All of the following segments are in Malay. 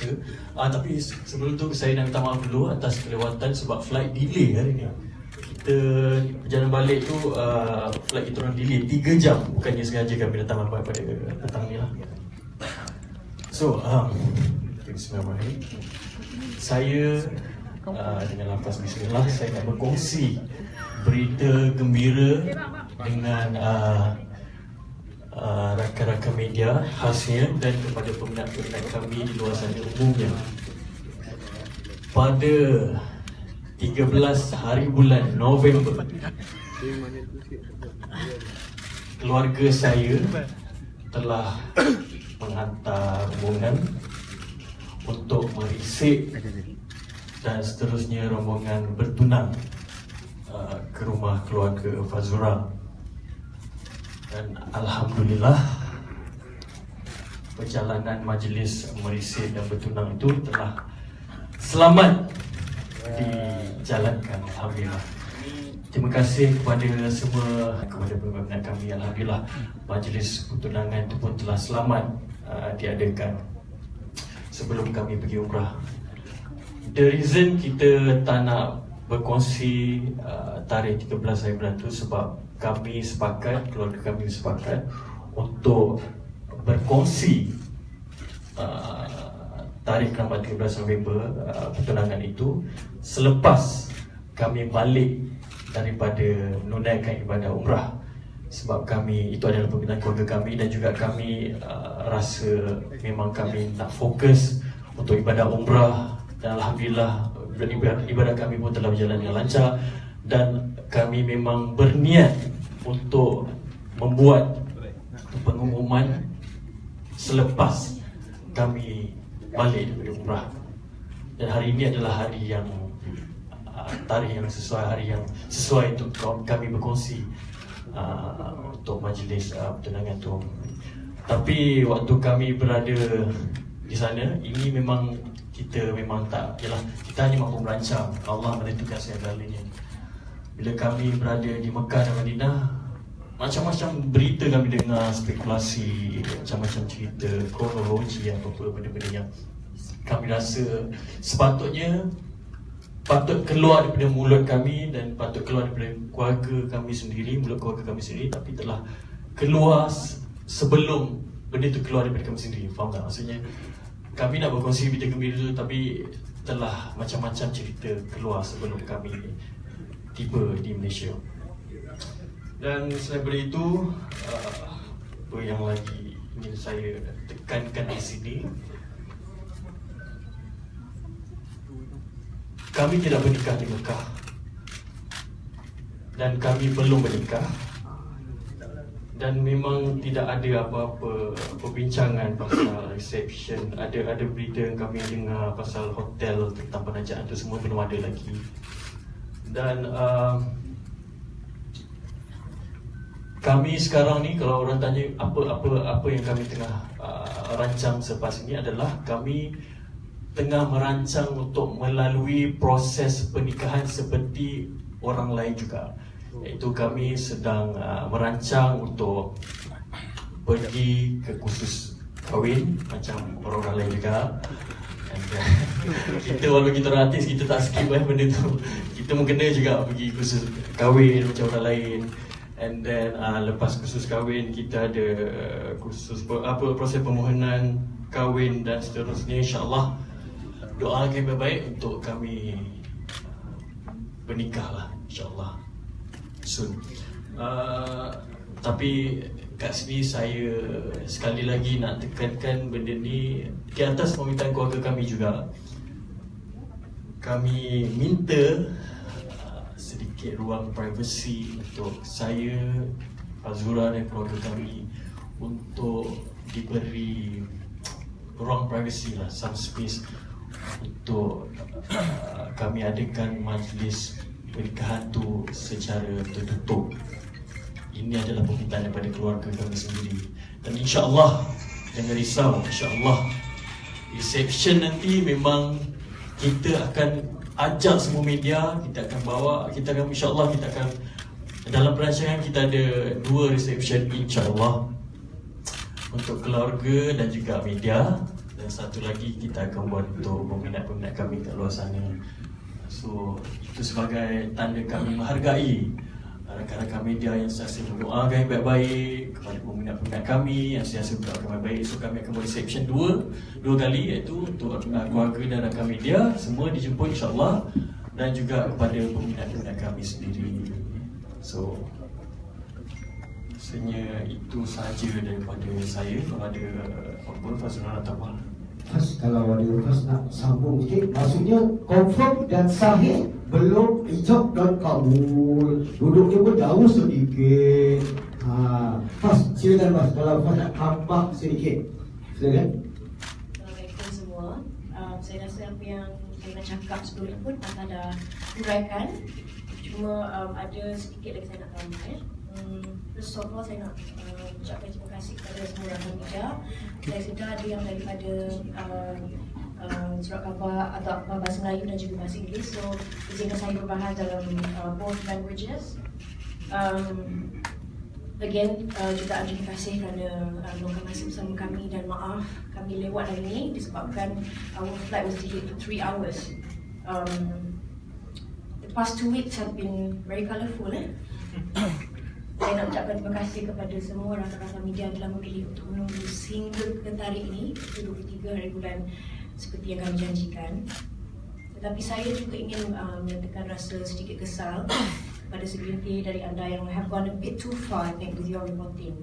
terpaksa uh, Tapi sebelum tu saya nak minta maaf dulu atas kelewatan sebab flight delay hari ni. Kita perjalanan balik tu uh, flight kita orang delay 3 jam. Bukannya sengaja kami datang lambat pada petang ni lah. So, um, Bismillahirrahmanirrahim. Saya uh, dengan lafaz Bismillah Saya nak berkongsi berita gembira dengan uh, uh, rakan-rakan media khasnya dan kepada peminat-peminat kami di luar sana umumnya. Pada 13 hari bulan November keluarga saya telah menghantar rombongan untuk merisik dan seterusnya rombongan bertunang uh, ke rumah keluarga Fazura dan Alhamdulillah perjalanan majlis merisik dan bertunang itu telah selamat dijalankan. Alhamdulillah. Terima kasih kepada semua kepada peminat kami. Alhamdulillah majlis pertunangan itu pun telah selamat uh, diadakan sebelum kami pergi umrah. The reason kita tak nak berkongsi uh, tarikh 13 hari bulan tu sebab kami sepakat, keluarga kami sepakat untuk berkongsi uh, tarikh lambat 13 November uh, pertunangan itu selepas kami balik daripada menunaikan ibadah umrah. Sebab kami itu adalah permintaan keluarga kami dan juga kami uh, rasa memang kami nak fokus untuk ibadah umrah dan alhamdulillah ibadah kami pun telah berjalan dengan lancar dan kami memang berniat untuk membuat pengumuman selepas kami balik daripada umrah. Dan hari ini adalah hari yang uh, tarikh yang sesuai hari yang sesuai untuk kami berkongsi uh, untuk majlis uh, pertunangan tu. Tapi waktu kami berada di sana ini memang kita memang tak yalah kita hanya mampu merancang. Allah menentukan segala-galanya bila kami berada di Mekah dan Madinah macam-macam berita kami dengar spekulasi macam-macam cerita kronologi apa-apa benda-benda yang kami rasa sepatutnya patut keluar daripada mulut kami dan patut keluar daripada keluarga kami sendiri mulut keluarga kami sendiri tapi telah keluar sebelum benda itu keluar daripada kami sendiri faham tak maksudnya kami nak berkongsi berita gembira itu tapi telah macam-macam cerita keluar sebelum kami tiba di Malaysia. Dan selain itu, uh, apa yang lagi ingin saya tekankan di sini? Kami tidak bernikah di Mekah. Dan kami belum bernikah dan memang tidak ada apa-apa perbincangan pasal reception. Ada ada berita yang kami dengar pasal hotel tentang penajaan itu semua belum ada lagi. Dan uh, kami sekarang ni kalau orang tanya apa apa apa yang kami tengah uh, rancang selepas ini adalah kami tengah merancang untuk melalui proses pernikahan seperti orang lain juga. Iaitu kami sedang uh, merancang untuk pergi ke kursus kahwin macam orang-orang lain juga. And, kita walaupun kita artis kita tak skip eh benda tu. Kita pun kena juga pergi kursus kahwin macam orang lain and then uh, lepas kursus kahwin kita ada uh, kursus apa proses permohonan kahwin dan seterusnya insyaallah doa yang baik untuk kami bernikah lah insyaallah soon. Uh, tapi kat sini saya sekali lagi nak tekankan benda ni di atas permintaan keluarga kami juga. Kami minta uh, sedikit ruang privasi untuk saya, Fazura dan keluarga kami untuk diberi ruang privasi lah, some space untuk uh, kami adakan majlis pernikahan tu secara tertutup. Ini adalah permintaan daripada keluarga kami sendiri. Dan insyaAllah jangan risau insyaAllah reception nanti memang kita akan ajak semua media kita akan bawa kita akan insyaAllah kita akan dalam perancangan kita ada dua reception insyaAllah untuk keluarga dan juga media dan satu lagi kita akan buat untuk peminat-peminat kami kat luar sana. So itu sebagai tanda kami menghargai rakan-rakan media yang sentiasa mendoakan baik-baik kepada peminat-peminat kami yang sentiasa mendoakan yang baik so kami akan buat reception dua dua kali iaitu untuk uh, keluarga dan rakan media. Semua dijemput insyaAllah dan juga kepada peminat-peminat kami sendiri. So rasanya itu sahaja daripada saya kalau ada apa Fazrul Natawal Fas, kalau ada Fas nak sambung sikit Maksudnya confirm dan sahih Belum ijab dan kabul Duduknya pun jauh sedikit. Ha. Fas, silakan Fas Kalau Fas nak tambah sedikit. Silakan. Um, Saya rasa apa yang saya cakap sebelum ni pun Anda dah uraikan. Cuma um, ada sedikit lagi saya nak tambah ya. Hmm, first of all saya nak uh, ucapkan terima kasih kepada semua rakan media Saya sedar ada yang daripada uh, uh, surat khabar atau apa bahasa Melayu dan juga bahasa Inggeris So izinkan saya berbahas dalam uh, both languages um, Again, uh, jutaan terima kasih kerana uh, meluangkan masa bersama kami dan maaf kami lewat hari ini disebabkan our flight was delayed for 3 hours. Um, the past two weeks have been very colourful. Eh? Saya nak ucapkan terima kasih kepada semua rakan-rakan media yang telah memilih untuk menunggu sehingga ke tarikh ini 23 hari bulan seperti yang kami janjikan. Tetapi saya juga ingin uh, menyatakan rasa sedikit kesal pada segelintir dari anda yang have gone a bit too far I think with your reporting.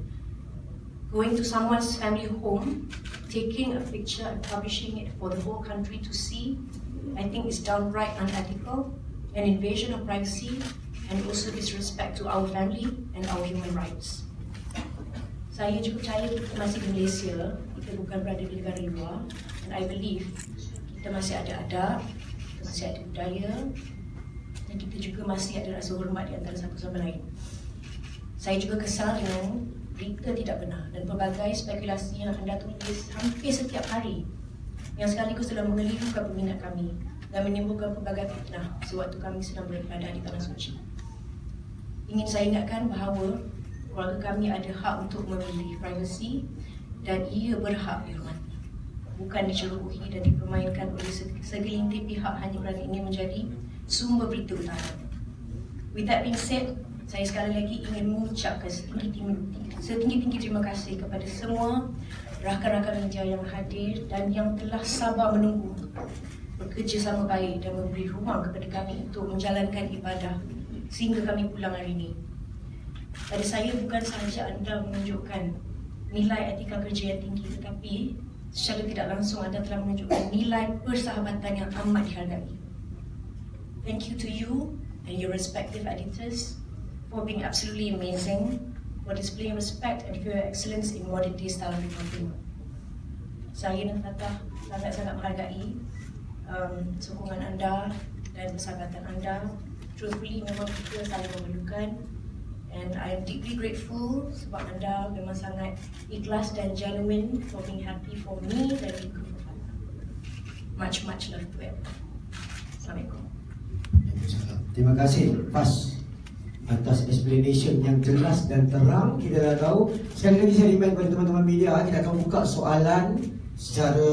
Going to someone's family home, taking a picture and publishing it for the whole country to see, I think is downright unethical, an invasion of privacy, and also disrespect to our family and our human rights. Saya juga percaya kita masih di Malaysia, kita bukan berada di negara luar, and I believe kita masih ada adab, kita masih ada budaya, dan kita juga masih ada rasa hormat di antara satu sama lain. Saya juga kesal dengan berita tidak benar dan pelbagai spekulasi yang anda tulis hampir setiap hari yang sekaligus telah mengelirukan peminat kami dan menimbulkan pelbagai fitnah sewaktu kami sedang beribadah di Tanah Suci. Ingin saya ingatkan bahawa keluarga kami ada hak untuk memilih privasi dan ia berhak dihormati. Bukan dicerobohi dan dipermainkan oleh segelintir pihak hanya kerana ingin menjadi sumber berita utama. With that being said, saya sekali lagi ingin mengucapkan setinggi-tinggi setinggi-tinggi terima kasih kepada semua rakan-rakan media yang hadir dan yang telah sabar menunggu bekerja sama baik dan memberi ruang kepada kami untuk menjalankan ibadah sehingga kami pulang hari ini. Pada saya bukan sahaja anda menunjukkan nilai etika kerja yang tinggi tetapi secara tidak langsung anda telah menunjukkan nilai persahabatan yang amat dihargai. Thank you to you and your respective editors for being absolutely amazing, for displaying respect and for your excellence in modern day style of reporting. Saya dan Fatah sangat-sangat menghargai um, sokongan anda dan persahabatan anda. Truthfully, memang kita saling memerlukan and I am deeply grateful sebab anda memang sangat ikhlas dan genuine for being happy for me dan juga for. Much, much love to everyone. Assalamualaikum. Terima kasih Fas atas explanation yang jelas dan terang kita dah tahu sekali lagi saya remind kepada teman-teman media kita akan buka soalan secara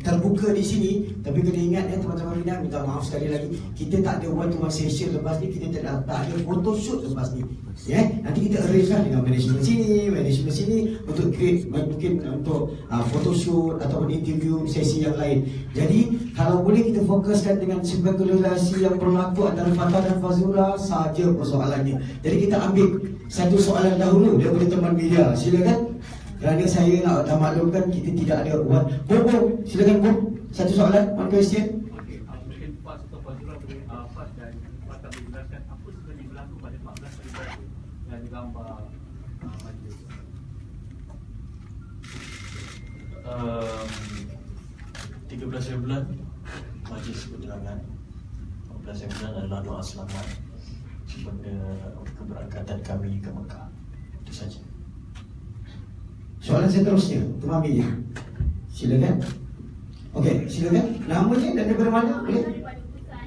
terbuka di sini. Tapi kena ingat ya teman-teman media minta maaf sekali lagi. Kita tak ada one to one session lepas ni. Kita tak, tak ada photo shoot lepas ni. Ya nanti kita arrange lah dengan management sini management sini untuk create mungkin untuk uh, photo shoot ataupun interview sesi yang lain. Jadi kalau boleh kita fokuskan dengan spekulasi yang berlaku antara Fatah dan Fazura saja persoalannya. Jadi kita ambil satu soalan dahulu daripada teman media. Silakan kerana saya nak dah maklumkan kita tidak ada one Bobo silakan Bob satu soalan one question. Okey, mungkin PAS atau Fazura boleh PAS dan Fatah boleh jelaskan apa sebenarnya berlaku pada 14 Februari yang digambar majlis. um, 13 bulan majlis keterangan. 14 bulan adalah doa selamat kepada keberangkatan kami ke Mekah. Itu saja Soalan seterusnya Teman media Silakan Okey, silakan Namanya dan daripada mana? Boleh? Busan.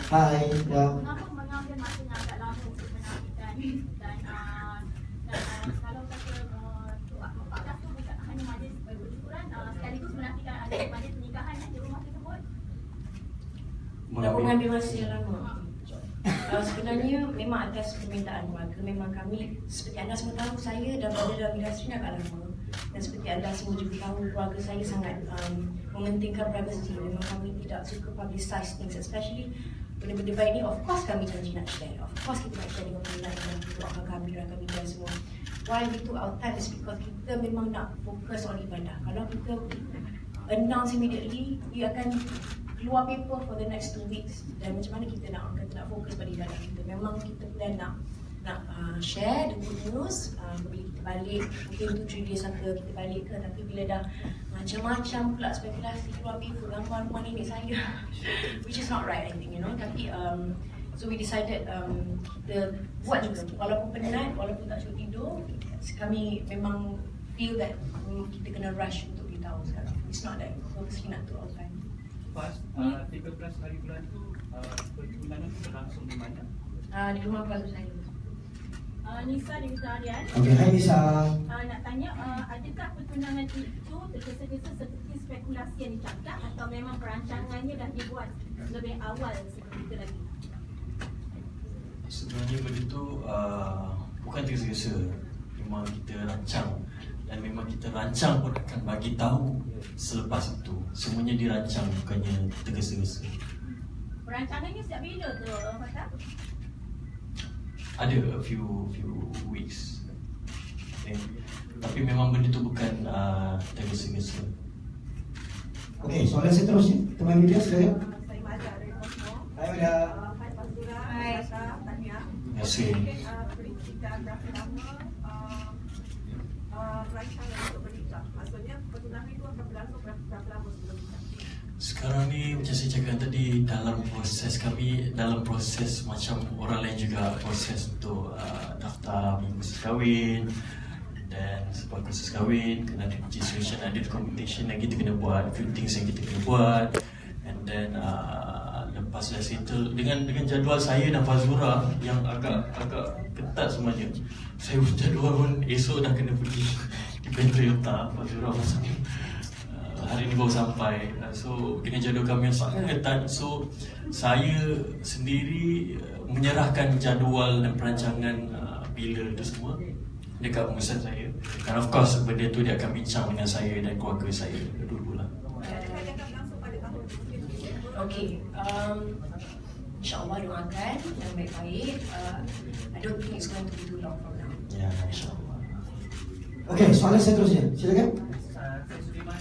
Hai, ya. Kenapa mengambil masa yang agak lama untuk menafikan dan uh, dan kalau kata tu, 14 tu bukan hanya majlis bersyukuran sekaligus menafikan ada majlis nikah Mengambil, mengambil masa yang lama. Uh, sebenarnya memang atas permintaan keluarga Memang kami seperti anda semua tahu Saya dan berada dalam industri agak lama Dan seperti anda semua juga tahu Keluarga saya sangat um, mementingkan privacy. Memang kami tidak suka publicize things Especially benda-benda baik ni. Of course kami janji nak share. Of course kita nak share dengan peminat Dan doakan kami, doakan kami dan semua. Why we took our time is because kita memang nak fokus on ibadah. Kalau kita announce immediately We akan keluar paper for the next two weeks. Dan macam mana kita nak kita nak fokus pada ibadah kita. Memang kita plan nak nak uh, share the good news uh, bila kita balik. Mungkin tu three days after kita balik ke tapi bila dah macam-macam pula spekulasi keluar paper gambar rumah nenek saya which is not right I think you know. Tapi um, so we decided um, kita buat juga. Walaupun penat walaupun tak cukup tidur kami memang feel that um, kita kena rush untuk beritahu sekarang. It's not that purposely nak tu all time Pas, uh, 13 hari bulan tu uh, pertunangan tu berlangsung di mana? uh, di rumah keluarga saya Uh, Nisa di Wisma Harian. Okey, hai Nisa. uh, Nak tanya, uh, adakah pertunangan itu tergesa-gesa seperti spekulasi yang dicakap Atau memang perancangannya dah dibuat lebih awal sebelum itu lagi? Sebenarnya benda tu uh, bukan tergesa-gesa. Memang kita rancang. Dan memang kita rancang pun akan bagi tahu selepas itu. Semuanya dirancang bukannya tergesa-gesa. Perancangannya sejak bila tu, Fatah? Ada a few few weeks okay. Tapi memang benda tu bukan uh, tergesa-gesa Okey, soalan seterusnya. Teman media. Saya Maja dari Kosmo. Hai Maja. Uh, Hai Pak Zura, Hai. Tania. Terima kasih Mungkin uh, perintah berapa lama untuk menikah? Maksudnya pertunangan itu akan berlangsung berapa, berapa lama sebelum nikah? Sekarang ni macam saya cakap tadi dalam proses kami dalam proses macam orang lain juga proses untuk uh, daftar kursus kahwin dan sebab kursus kahwin kena ada registration ada documentation yang kita kena buat few things yang kita kena buat. And then uh, lepas dah settle dengan dengan jadual saya dan Fazura yang agak agak ketat semuanya saya jadual pun esok dah kena pergi di Toyota Fazura pasal Uh, hari ni baru sampai uh, so dengan jadual kami yang sangat ketat so saya sendiri uh, menyerahkan jadual dan perancangan uh, bila itu semua dekat pengurusan saya dan of course benda tu dia akan bincang dengan saya dan keluarga saya dulu lah? Okay, um, InsyaAllah doakan yang baik-baik uh, I don't think it's going to be too long from now ya insyaAllah Okey, soalan seterusnya. Silakan. Uh, saya Sudirman dari RMS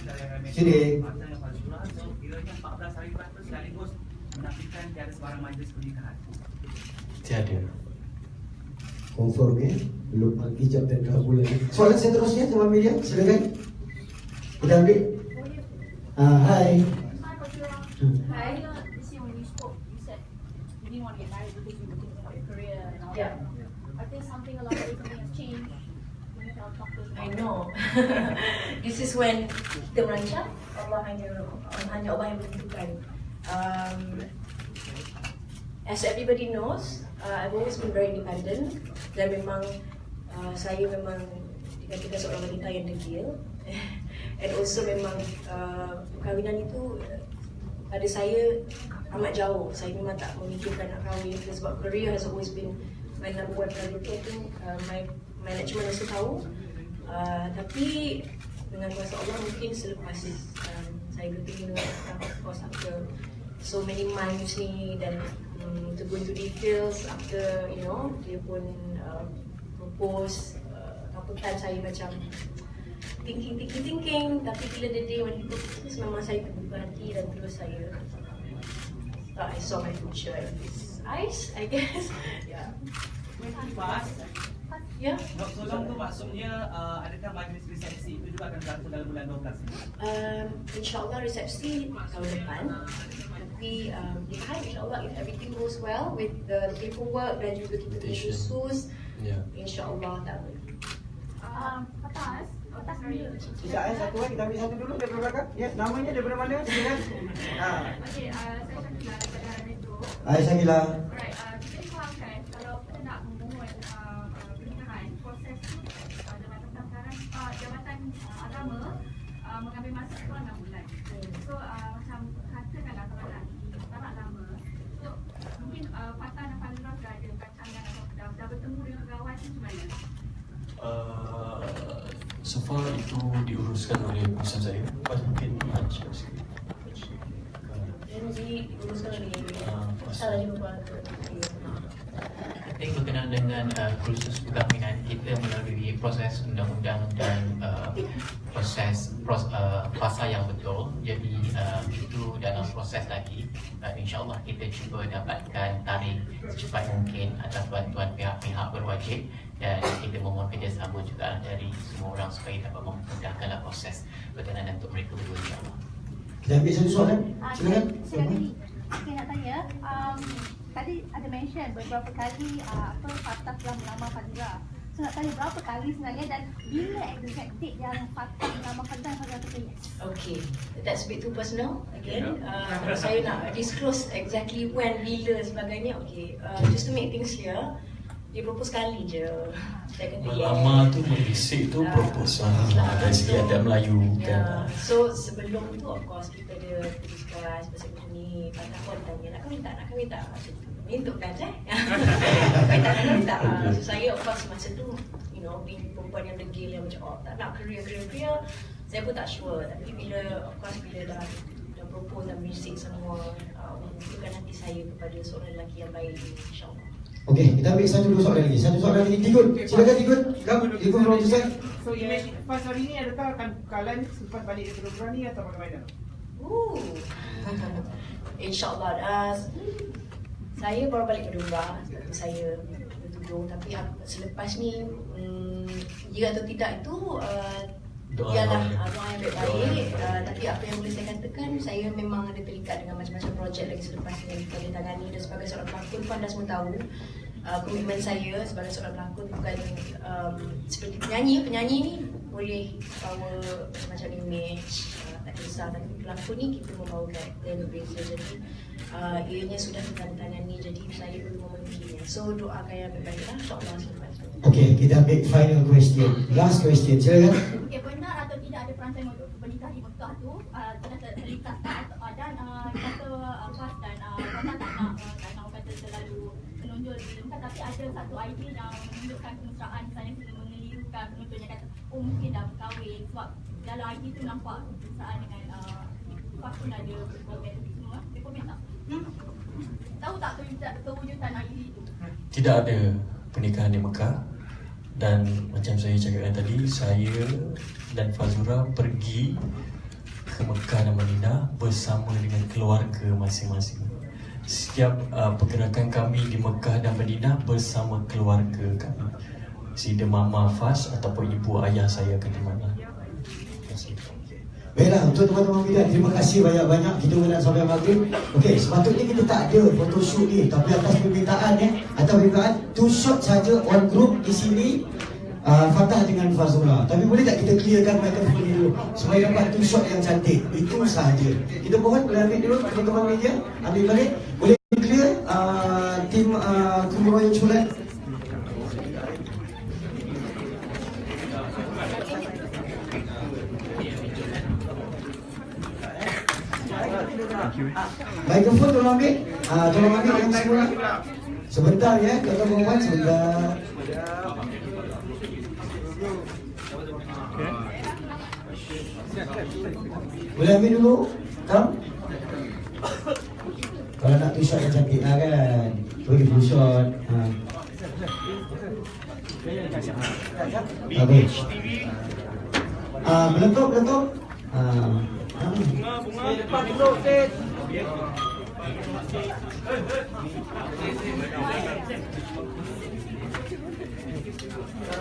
Sini. Mata yang Fazura So kiranya 14 hari bulan tu sekaligus Menafikan tiada sebarang majlis pernikahan tiada Confirm ya. Belum hijab dan kabulan. Soalan seterusnya teman media. Silakan. Kita ambil. Ah, hai. You said you didn't want to get married because you were thinking about your career and all Yeah. that. I think something along the way, something has changed. I know. This is when kita merancang Allah hanya hanya Allah yang menentukan. Um, As everybody knows uh, I've always been very independent. Dan memang uh, saya memang dikatakan seorang wanita yang degil. And also memang uh, perkahwinan itu uh, pada saya amat jauh. Saya memang tak memikirkan nak kahwin. Sebab career has always been my number one priority. I think uh, my management also tahu. Uh, Tapi dengan kuasa Allah mungkin selepas um, saya bertemu dengan of course after so many months ni dan um, to go into details after you know dia pun uh, propose uh, apa kan saya macam thinking thinking thinking. Tapi bila the day when he propose memang saya terbuka hati dan terus saya uh, I saw my future in his eyes I guess. Yeah Pas, yeah Dr. Long tu maksudnya uh, adakah majlis resepsi itu juga akan berlangsung dalam bulan 12 ini? Um, InsyaAllah resepsi tahun depan Tapi um, hari insyaAllah if everything goes well with the paperwork dan juga kita punya khusus ya InsyaAllah tak boleh Um, atas? Sekejap eh, satu eh. Kita ambil satu dulu daripada belakang. Ya, namanya daripada mana? Silakan. Ha. Okey, uh, saya Syakila daripada Metro. Hai Sakila. Alright, uh, uh, agama uh, mengambil masa kurang 6 bulan. So uh, macam katakanlah kalau nak tak nak lama. So mungkin uh, Fatah dan Fadilah dah ada rancangan atau dah, dah, bertemu dengan kawan tu macam mana? Uh, so far itu diuruskan oleh pusat saya Pasal mungkin macam sikit Jadi diuruskan oleh salah Pasal lima I think berkenaan dengan uh, kursus perkahwinan kita melalui proses undang-undang dan uh, proses pros, uh, fasa yang betul. Jadi uh, itu dalam proses lagi. Uh, insyaAllah kita cuba dapatkan tarikh secepat mungkin atas bantuan pihak-pihak berwajib. Dan kita memohon kerjasama juga dari semua orang supaya dapat memudahkanlah proses berkenaan untuk mereka berdua insyaAllah. Kita ambil satu soalan. Ah, Silakan. Saya nak tanya, um, tadi ada mention beberapa kali uh, apa Fatah telah melamar Fadira. So nak tanya berapa kali sebenarnya dan bila exact date yang Fatah melamar Fadira Fadira kata yes? Okay, that's a bit too personal again. Uh, saya nak disclose exactly when, bila sebagainya. Okay, uh, just to make things clear, dia propose sekali je. Melamar tu membisik tu Ah. proposal dari segi adat Melayu Ya, kan. so sebelum tu of course kita ada discuss pasal benda ni. Patah pun tanya nak kahwin tak, nak kahwin tak. Macam tu. Mintuk kan eh? kahwin tak, nak kahwin tak. So saya of course masa tu, you know, being perempuan yang degil yang macam oh tak nak career, career, career. Saya pun tak sure. Tapi bila, of course bila dah dah propose dan bisik semua, uh, menunjukkan hati saya kepada seorang lelaki yang baik insyaAllah. Okey, kita ambil satu dua soalan lagi. Satu soalan lagi. Tigun. Silakan Tigun. Kamu Tigun from Ustaz. So image pas hari ni adakah akan kalian selepas balik dari Teluk ni atau bagaimana? Ooh. InsyaAllah uh, Saya baru balik ke Dumba Saya bertujuh Tapi aku, selepas ni um, Ya atau tidak itu uh, Doa Ialah yang- uh, doa yang baik-baik. Uh, Tapi apa yang boleh saya katakan Saya memang ada terikat dengan macam-macam projek lagi selepas ni Yang kita tangani Dan sebagai seorang pelakon pun anda semua tahu uh, Komitmen saya sebagai seorang pelakon Bukan um, seperti penyanyi. Penyanyi ni boleh bawa macam-macam image uh, tak kisah. Tapi pelakon ni kita membawa karakter yang berbeza. Jadi uh, ianya sudah ditandatangani jadi saya perlu memenuhinya. So doakan yang baik-baik lah. insyaAllah selepas tu Okey, kita ambil final question. Last question. Silakan. Okay, perancangan untuk bernikah di Mekah tu uh, ter- terlintas uh, dan uh, kata Fas dan uh, tak nak uh, tak nak kata terlalu menonjol di Mekah tapi ada satu idea yang menunjukkan kemesraan misalnya kita mengelirukan penontonnya kata oh mungkin dah berkahwin sebab dalam idea tu nampak kemesraan dengan uh, Fas pun ada tu semua dia komen tak? Hmm? Tahu tak kewujudan, idea itu? Tidak ada pernikahan di Mekah dan macam saya cakapkan tadi saya dan Fazura pergi ke Mekah dan Madinah bersama dengan keluarga masing-masing. Setiap uh, pergerakan kami di Mekah dan Madinah bersama keluarga kami. Sida mama Faz ataupun ibu ayah saya di mana. Baiklah, untuk teman-teman media, terima kasih banyak-banyak. Kita nak sampai maghrib. Okey, sepatutnya kita tak ada photoshoot ni. Tapi atas permintaan ya, atas permintaan, two shot saja on group di sini. Uh, Fatah dengan Fazura Tapi boleh tak kita clearkan mikrofon ni dulu? Supaya dapat two shot yang cantik. Itu sahaja. Kita mohon boleh ambil dulu teman-teman media. Ambil balik. Boleh clear uh, Tim uh, Kumroy Culat? Mikrofon tolong ambil. Ah, tolong ambil yang semula. Sebentar ya, tuan-tuan perempuan sebentar. Boleh ambil dulu? Kam? Kalau nak two shot yang cantik lah kan Bagi full shot ha. Bagus Ah, meletup, meletup Ah, ah. Depan dulu, stage.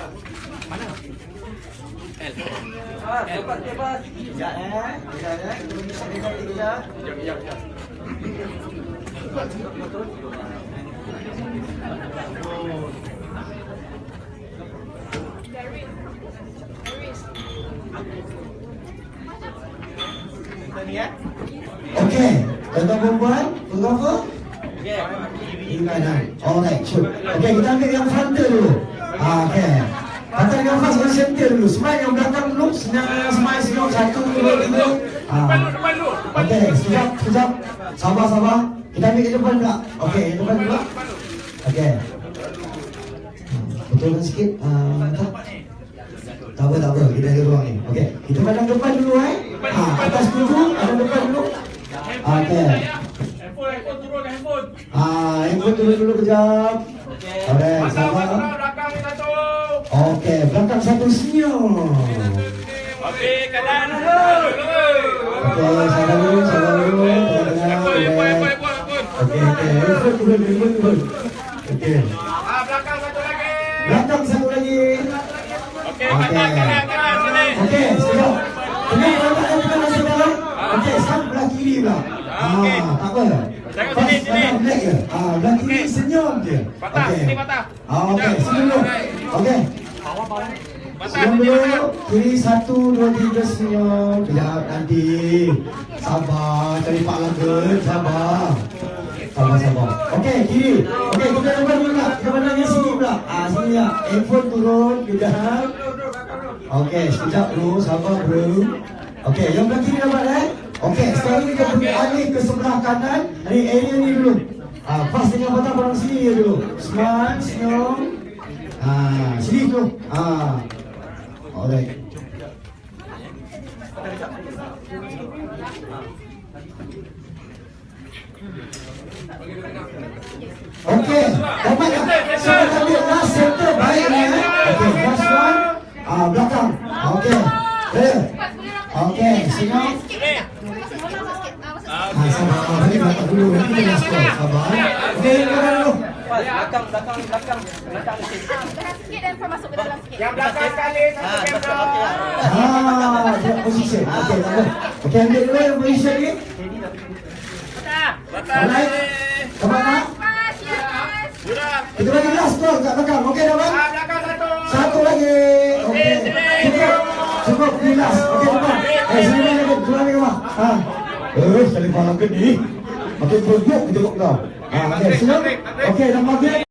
Ah, cepat cepat. Sekejap eh Sekejap eh Kita yang cantik sekejap Tadi ya. Okey, tuan-tuan perempuan, fotografer Okey. Kiri kanan Alright, sure Okey, kita ambil yang frontal dulu ah, Okey Patah dengan fast dengan center dulu Smile yang belakang dulu Senang smile senyum Satu, dua, tiga ah. Okey, sekejap, sekejap Sabar, sabar Kita ambil ke depan pula Okey, yang depan pula Okey betulkan sikit. Ah, tak. Tak apa, tak apa. Kita ada ruang ni. Okey. Kita pandang depan dulu eh. Ha, atas dulu, pandang depan dulu. Okey. Handphone, handphone turun handphone. Ah, handphone turun dulu kejap. Alright, Belakang sabar. satu, belakang ni satu. Okey, belakang satu senyum. Okey, kanan. Okey, sabar dulu, dulu. Tengah-tengah, Handphone, handphone, alright. handphone, handphone, handphone. Okey, okey. Handphone turun, handphone turun. Okey. Ah, belakang satu lagi. Belakang satu lagi. Okey, Okey. kanan, kanan, kanan sini. Okey. Tengah belakang yang tengah masuk dalam. Okey, sekarang belah kiri pula. Ah, okey. Ah, tak apa. Tengok Pas sini, sini. black je. Ah, belah kiri Okey. senyum je. Patah, Okey. sini patah. Ah, okey, senyum dulu. Okey. Patah, Senyum sini dulu. patah. Kiri satu, dua, tiga senyum. Kejap nanti. Sabar, cari Pak Lagun. Sabar. Sabar, sabar. Okey, kiri. Okey, kita depan dulu nak. Kita pandang yang sini pula. Ah, sini lah. Handphone turun. Kejap. Okey, sekejap dulu. Sabar, bro. Okey, yang belah kiri dapat eh? Okey, sekarang kita pergi alih ke sebelah kanan. Ni area ni dulu. Ah, pas dengan patah pandang sini dulu. Smile, senyum. Ah, sini dulu. Ah. Alright. Okey, dapat tak? Saya ambil last center baik ni eh. Okey, last one. Ah, belakang. Okey. Clear. Okey, senyum. Ah, sabar. Balik belakang dulu. Nanti kita last call. Sabar. Okey, belakang dulu. Belakang sikit dan masuk ke dalam sikit. Yang belakang sekali, satu kamera. Ah, dia position. Okey, tak apa. Okey, ambil dulu yang position ni. Belakang. Dapat tak? Sudah. Kita bagi last call kat belakang. Okey, dapat? Ah, belakang satu. Satu lagi. Okey. Cukup. Cukup di last. Okey, depan. Eh, sini lagi. Sini lagi kau. Ha. Eh, sekali malam ke ni. Makin berguk kita tengok kau. Ha, okey, senyum. Okey, dah maghrib.